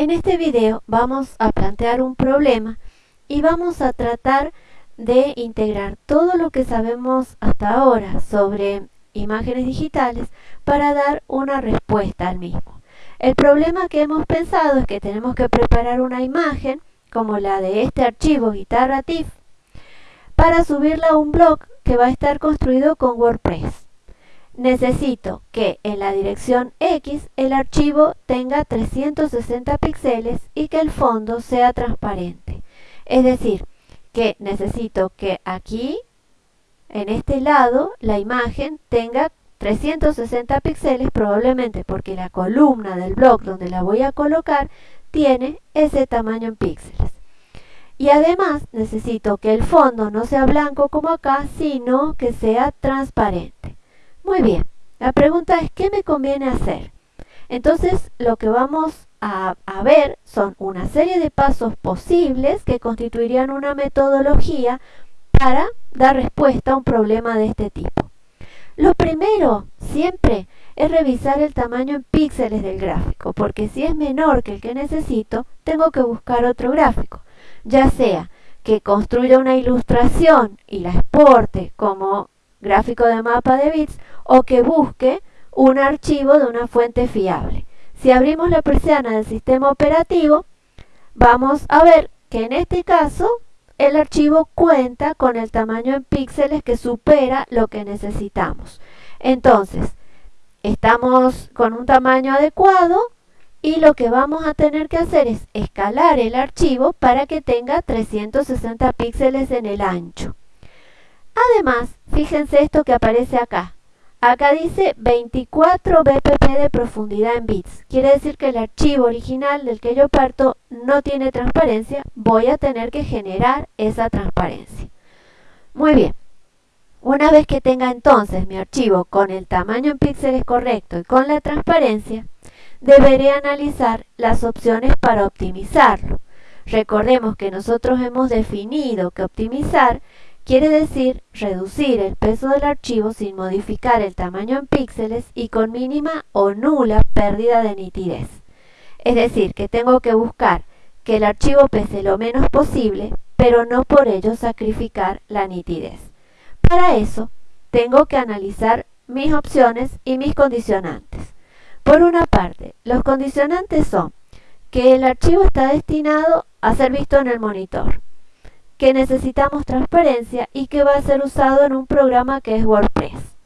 En este video vamos a plantear un problema y vamos a tratar de integrar todo lo que sabemos hasta ahora sobre imágenes digitales para dar una respuesta al mismo. El problema que hemos pensado es que tenemos que preparar una imagen como la de este archivo guitarra TIFF para subirla a un blog que va a estar construido con WordPress necesito que en la dirección X el archivo tenga 360 píxeles y que el fondo sea transparente. Es decir, que necesito que aquí, en este lado, la imagen tenga 360 píxeles probablemente porque la columna del blog donde la voy a colocar tiene ese tamaño en píxeles. Y además necesito que el fondo no sea blanco como acá, sino que sea transparente. Muy bien, la pregunta es ¿qué me conviene hacer? Entonces lo que vamos a, a, ver son una serie de pasos posibles que constituirían una metodología para dar respuesta a un problema de este tipo. Lo primero, siempre, es revisar el tamaño en píxeles del gráfico, porque si es menor que el que necesito, tengo que buscar otro gráfico, ya sea que construya una ilustración y la exporte como gráfico de mapa de bits o que busque un archivo de una fuente fiable. Si abrimos la persiana del sistema operativo, vamos a ver que en este caso el archivo cuenta con el tamaño en píxeles que supera lo que necesitamos. Entonces, estamos con un tamaño adecuado y lo que vamos a tener que hacer es escalar el archivo para que tenga 360 píxeles en el ancho. Además, fíjense esto que aparece acá. Acá dice 24 bpp de profundidad en bits. Quiere decir que el archivo original del que yo parto no tiene transparencia. Voy a tener que generar esa transparencia. Muy bien. Una vez que tenga entonces mi archivo con el tamaño en píxeles correcto y con la transparencia, deberé analizar las opciones para optimizarlo. Recordemos que nosotros hemos definido que optimizar Quiere decir reducir el peso del archivo sin modificar el tamaño en píxeles y con mínima o nula pérdida de nitidez. Es decir, que tengo que buscar que el archivo pese lo menos posible, pero no por ello sacrificar la nitidez. Para eso, tengo que analizar mis opciones y mis condicionantes. Por una parte, los condicionantes son que el archivo está destinado a ser visto en el monitor, que necesitamos transparencia y que va a ser usado en un programa que es WordPress.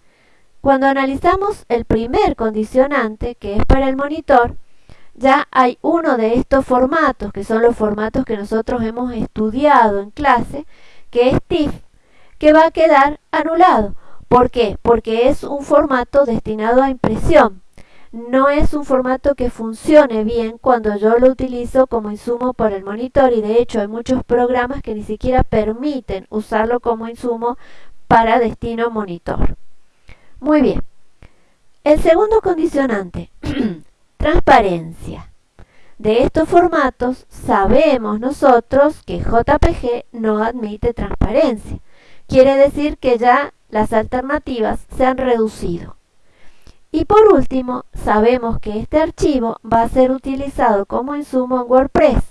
Cuando analizamos el primer condicionante, que es para el monitor, ya hay uno de estos formatos, que son los formatos que nosotros hemos estudiado en clase, que es TIFF, que va a quedar anulado. ¿Por qué? Porque es un formato destinado a impresión no es un formato que funcione bien cuando yo lo utilizo como insumo para el monitor y de hecho hay muchos programas que ni siquiera permiten usarlo como insumo para destino monitor. Muy bien. El segundo condicionante, transparencia. De estos formatos sabemos nosotros que JPG no admite transparencia. Quiere decir que ya las alternativas se han reducido. Y por último, sabemos que este archivo va a ser utilizado como insumo en WordPress.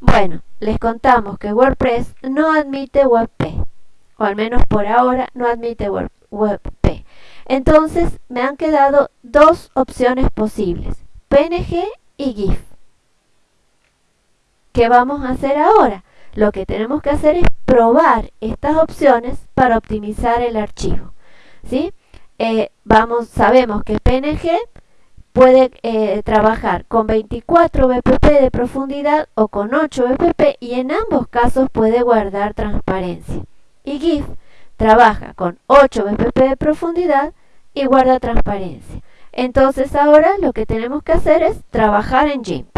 Bueno, les contamos que WordPress no admite WebP, o al menos por ahora no admite WebP. Entonces me han quedado dos opciones posibles, PNG y GIF. ¿Qué vamos a hacer ahora? Lo que tenemos que hacer es probar estas opciones para optimizar el archivo. ¿sí? Eh, vamos, sabemos que PNG puede eh, trabajar con 24 bpp de profundidad o con 8 bpp y en ambos casos puede guardar transparencia. Y GIF trabaja con 8 bpp de profundidad y guarda transparencia. Entonces ahora lo que tenemos que hacer es trabajar en GIMP.